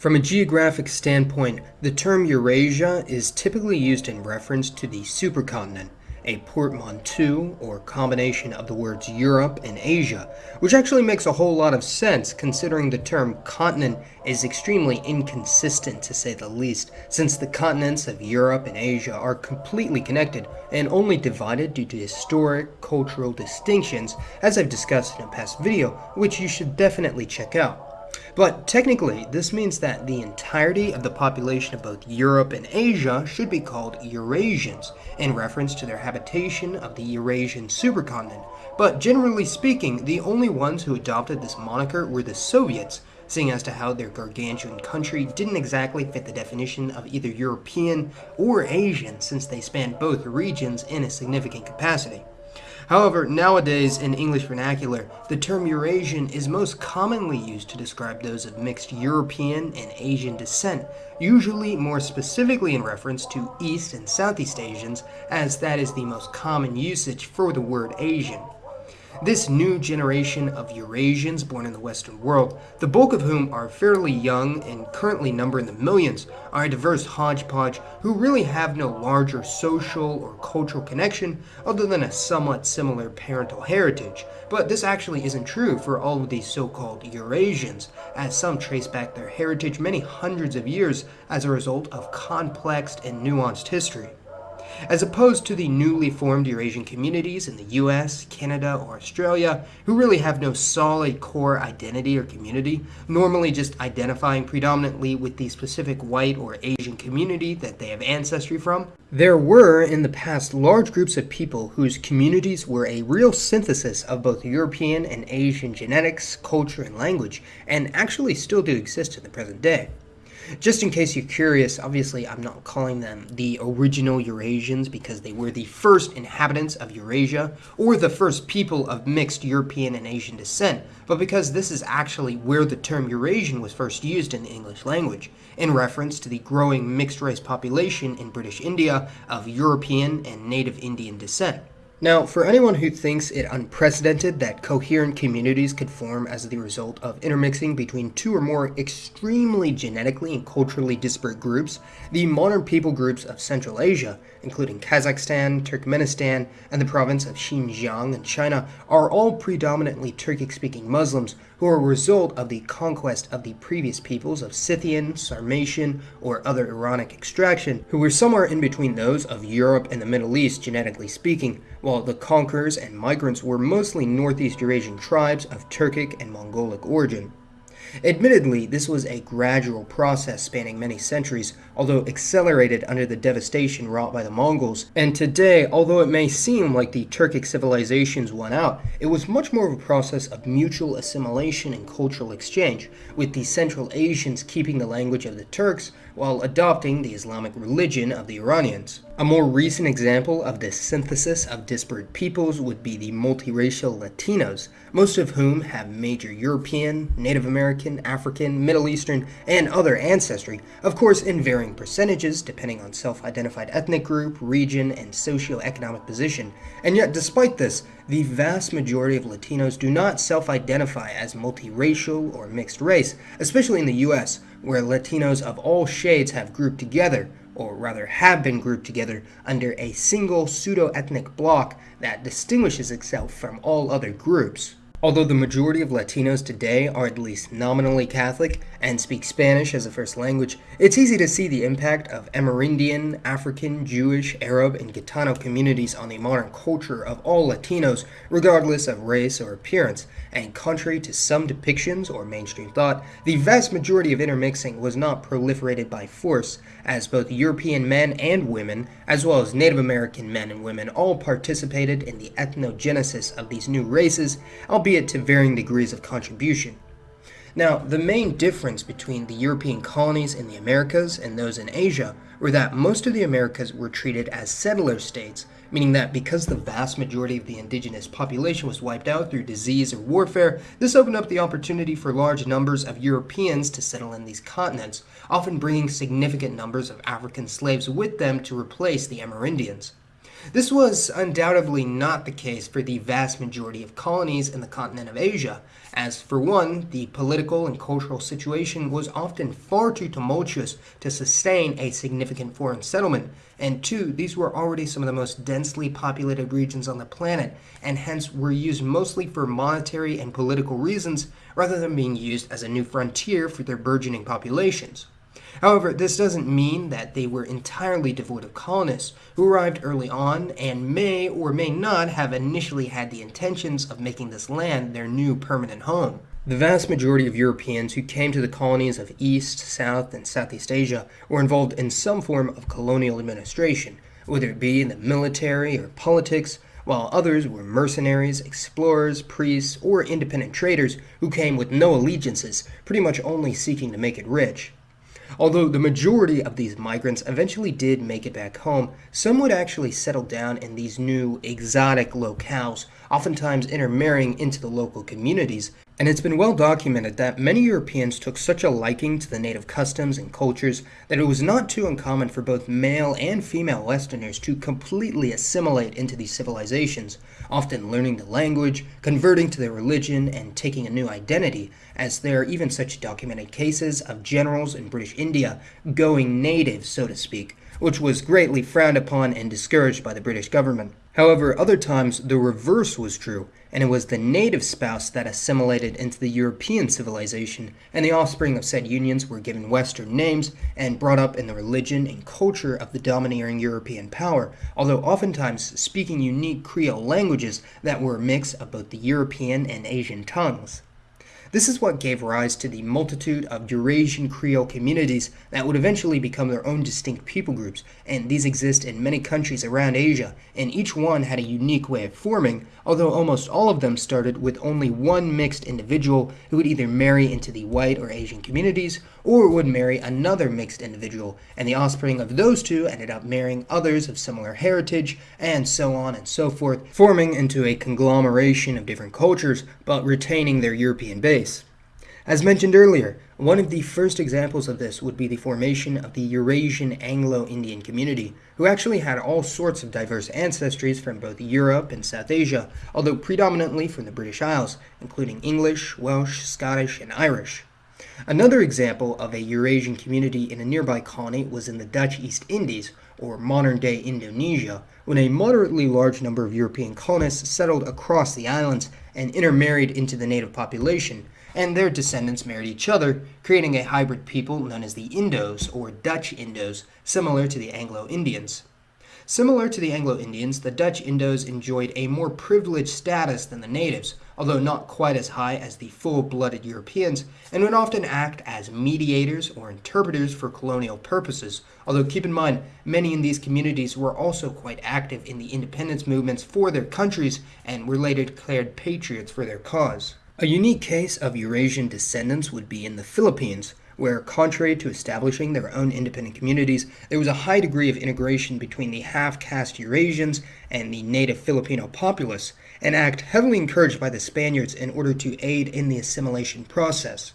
From a geographic standpoint, the term Eurasia is typically used in reference to the supercontinent, a portmanteau or combination of the words Europe and Asia, which actually makes a whole lot of sense considering the term continent is extremely inconsistent to say the least, since the continents of Europe and Asia are completely connected and only divided due to historic cultural distinctions, as I've discussed in a past video, which you should definitely check out. But technically, this means that the entirety of the population of both Europe and Asia should be called Eurasians, in reference to their habitation of the Eurasian supercontinent. But generally speaking, the only ones who adopted this moniker were the Soviets, seeing as to how their gargantuan country didn't exactly fit the definition of either European or Asian since they spanned both regions in a significant capacity. However, nowadays in English vernacular, the term Eurasian is most commonly used to describe those of mixed European and Asian descent, usually more specifically in reference to East and Southeast Asians, as that is the most common usage for the word Asian. This new generation of Eurasians born in the Western world, the bulk of whom are fairly young and currently number in the millions, are a diverse hodgepodge who really have no larger social or cultural connection other than a somewhat similar parental heritage. But this actually isn't true for all of these so-called Eurasians, as some trace back their heritage many hundreds of years as a result of complex and nuanced history. As opposed to the newly formed Eurasian communities in the US, Canada, or Australia, who really have no solid core identity or community, normally just identifying predominantly with the specific white or Asian community that they have ancestry from, there were in the past large groups of people whose communities were a real synthesis of both European and Asian genetics, culture, and language, and actually still do exist in the present day. Just in case you're curious, obviously I'm not calling them the original Eurasians because they were the first inhabitants of Eurasia or the first people of mixed European and Asian descent, but because this is actually where the term Eurasian was first used in the English language, in reference to the growing mixed race population in British India of European and native Indian descent. Now, for anyone who thinks it unprecedented that coherent communities could form as the result of intermixing between two or more extremely genetically and culturally disparate groups, the modern people groups of Central Asia, including Kazakhstan, Turkmenistan, and the province of Xinjiang in China, are all predominantly Turkic-speaking Muslims who are a result of the conquest of the previous peoples of Scythian, Sarmatian, or other Iranic extraction, who were somewhere in between those of Europe and the Middle East genetically speaking, while the conquerors and migrants were mostly Northeast Eurasian tribes of Turkic and Mongolic origin. Admittedly, this was a gradual process spanning many centuries, although accelerated under the devastation wrought by the Mongols. And today, although it may seem like the Turkic civilizations won out, it was much more of a process of mutual assimilation and cultural exchange, with the Central Asians keeping the language of the Turks while adopting the Islamic religion of the Iranians. A more recent example of this synthesis of disparate peoples would be the multiracial Latinos, most of whom have major European, Native American, African, Middle Eastern, and other ancestry, of course in varying percentages depending on self-identified ethnic group, region, and socio-economic position. And yet despite this, the vast majority of Latinos do not self-identify as multiracial or mixed race, especially in the US, where Latinos of all shades have grouped together, or rather have been grouped together under a single pseudo-ethnic bloc that distinguishes itself from all other groups. Although the majority of Latinos today are at least nominally Catholic and speak Spanish as a first language, it's easy to see the impact of Amerindian, African, Jewish, Arab, and Gitano communities on the modern culture of all Latinos, regardless of race or appearance, and contrary to some depictions or mainstream thought, the vast majority of intermixing was not proliferated by force, as both European men and women, as well as Native American men and women, all participated in the ethnogenesis of these new races, albeit to varying degrees of contribution. Now, the main difference between the European colonies in the Americas and those in Asia were that most of the Americas were treated as settler states, meaning that because the vast majority of the indigenous population was wiped out through disease or warfare, this opened up the opportunity for large numbers of Europeans to settle in these continents, often bringing significant numbers of African slaves with them to replace the Amerindians. This was undoubtedly not the case for the vast majority of colonies in the continent of Asia, as for one, the political and cultural situation was often far too tumultuous to sustain a significant foreign settlement, and two, these were already some of the most densely populated regions on the planet, and hence were used mostly for monetary and political reasons rather than being used as a new frontier for their burgeoning populations. However, this doesn't mean that they were entirely devoid of colonists who arrived early on and may or may not have initially had the intentions of making this land their new permanent home. The vast majority of Europeans who came to the colonies of East, South, and Southeast Asia were involved in some form of colonial administration, whether it be in the military or politics, while others were mercenaries, explorers, priests, or independent traders who came with no allegiances, pretty much only seeking to make it rich. Although the majority of these migrants eventually did make it back home, some would actually settle down in these new exotic locales, oftentimes intermarrying into the local communities, and it's been well documented that many Europeans took such a liking to the native customs and cultures that it was not too uncommon for both male and female Westerners to completely assimilate into these civilizations, often learning the language, converting to their religion, and taking a new identity, as there are even such documented cases of generals in British India going native, so to speak, which was greatly frowned upon and discouraged by the British government. However, other times the reverse was true, and it was the native spouse that assimilated into the European civilization, and the offspring of said unions were given Western names and brought up in the religion and culture of the domineering European power, although oftentimes speaking unique Creole languages that were a mix of both the European and Asian tongues. This is what gave rise to the multitude of Eurasian Creole communities that would eventually become their own distinct people groups, and these exist in many countries around Asia, and each one had a unique way of forming, although almost all of them started with only one mixed individual who would either marry into the white or Asian communities, or would marry another mixed individual, and the offspring of those two ended up marrying others of similar heritage, and so on and so forth, forming into a conglomeration of different cultures, but retaining their European base. As mentioned earlier, one of the first examples of this would be the formation of the Eurasian Anglo-Indian community, who actually had all sorts of diverse ancestries from both Europe and South Asia, although predominantly from the British Isles, including English, Welsh, Scottish, and Irish. Another example of a Eurasian community in a nearby colony was in the Dutch East Indies, or modern-day Indonesia, when a moderately large number of European colonists settled across the islands and intermarried into the native population, and their descendants married each other, creating a hybrid people known as the Indos, or Dutch Indos, similar to the Anglo-Indians. Similar to the Anglo-Indians, the Dutch Indos enjoyed a more privileged status than the natives, although not quite as high as the full-blooded Europeans, and would often act as mediators or interpreters for colonial purposes, although keep in mind, many in these communities were also quite active in the independence movements for their countries and were later declared patriots for their cause. A unique case of Eurasian descendants would be in the Philippines, where, contrary to establishing their own independent communities, there was a high degree of integration between the half-caste Eurasians and the native Filipino populace, an act heavily encouraged by the Spaniards in order to aid in the assimilation process.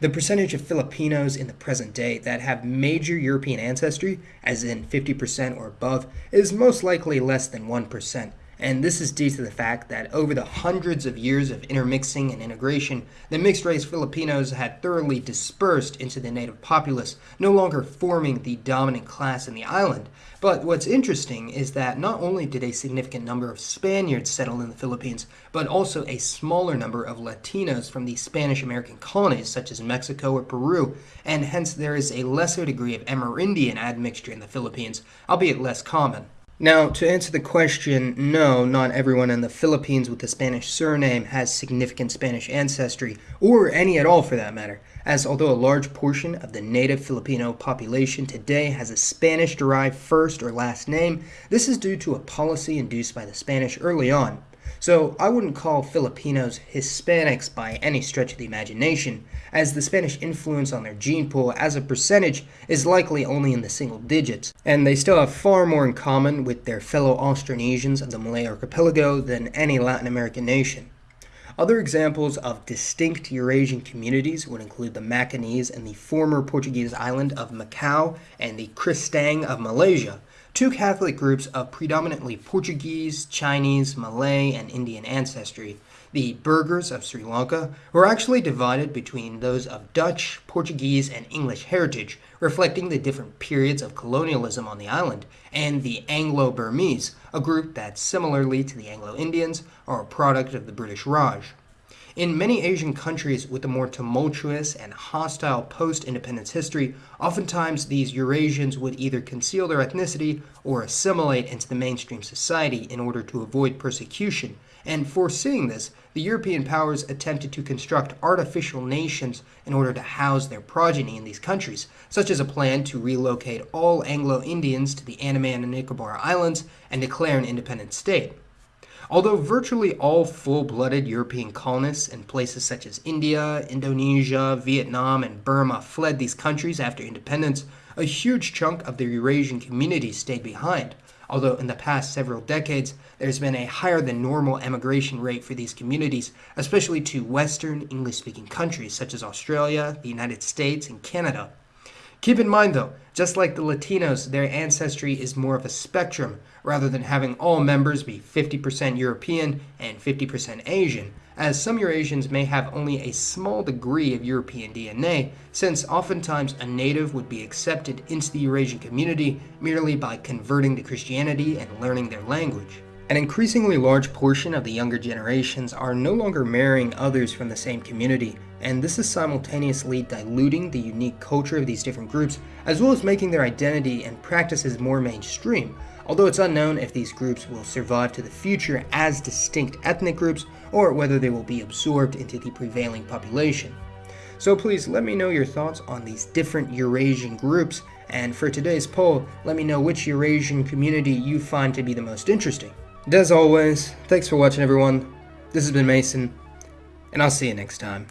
The percentage of Filipinos in the present day that have major European ancestry, as in 50% or above, is most likely less than 1%, and this is due to the fact that over the hundreds of years of intermixing and integration, the mixed race Filipinos had thoroughly dispersed into the native populace, no longer forming the dominant class in the island. But what's interesting is that not only did a significant number of Spaniards settle in the Philippines, but also a smaller number of Latinos from the Spanish American colonies, such as Mexico or Peru, and hence there is a lesser degree of Amerindian admixture in the Philippines, albeit less common. Now, to answer the question, no, not everyone in the Philippines with a Spanish surname has significant Spanish ancestry, or any at all for that matter, as although a large portion of the native Filipino population today has a Spanish-derived first or last name, this is due to a policy induced by the Spanish early on. So I wouldn't call Filipinos Hispanics by any stretch of the imagination, as the Spanish influence on their gene pool as a percentage is likely only in the single digits, and they still have far more in common with their fellow Austronesians of the Malay archipelago than any Latin American nation. Other examples of distinct Eurasian communities would include the Macanese and the former Portuguese island of Macau and the Kristang of Malaysia, two Catholic groups of predominantly Portuguese, Chinese, Malay, and Indian ancestry. The Burghers of Sri Lanka were actually divided between those of Dutch, Portuguese, and English heritage, reflecting the different periods of colonialism on the island, and the Anglo Burmese, a group that, similarly to the Anglo Indians, are a product of the British Raj. In many Asian countries with a more tumultuous and hostile post independence history, oftentimes these Eurasians would either conceal their ethnicity or assimilate into the mainstream society in order to avoid persecution. And foreseeing this, the European powers attempted to construct artificial nations in order to house their progeny in these countries, such as a plan to relocate all Anglo Indians to the Andaman and Nicobar Islands and declare an independent state. Although virtually all full blooded European colonists in places such as India, Indonesia, Vietnam, and Burma fled these countries after independence, a huge chunk of the Eurasian community stayed behind. Although in the past several decades, there's been a higher than normal emigration rate for these communities, especially to Western English speaking countries such as Australia, the United States, and Canada. Keep in mind, though, just like the Latinos, their ancestry is more of a spectrum rather than having all members be 50% European and 50% Asian, as some Eurasians may have only a small degree of European DNA, since oftentimes a native would be accepted into the Eurasian community merely by converting to Christianity and learning their language. An increasingly large portion of the younger generations are no longer marrying others from the same community, and this is simultaneously diluting the unique culture of these different groups, as well as making their identity and practices more mainstream, although it's unknown if these groups will survive to the future as distinct ethnic groups or whether they will be absorbed into the prevailing population. So please let me know your thoughts on these different Eurasian groups, and for today's poll, let me know which Eurasian community you find to be the most interesting. And as always, thanks for watching everyone. This has been Mason, and I'll see you next time.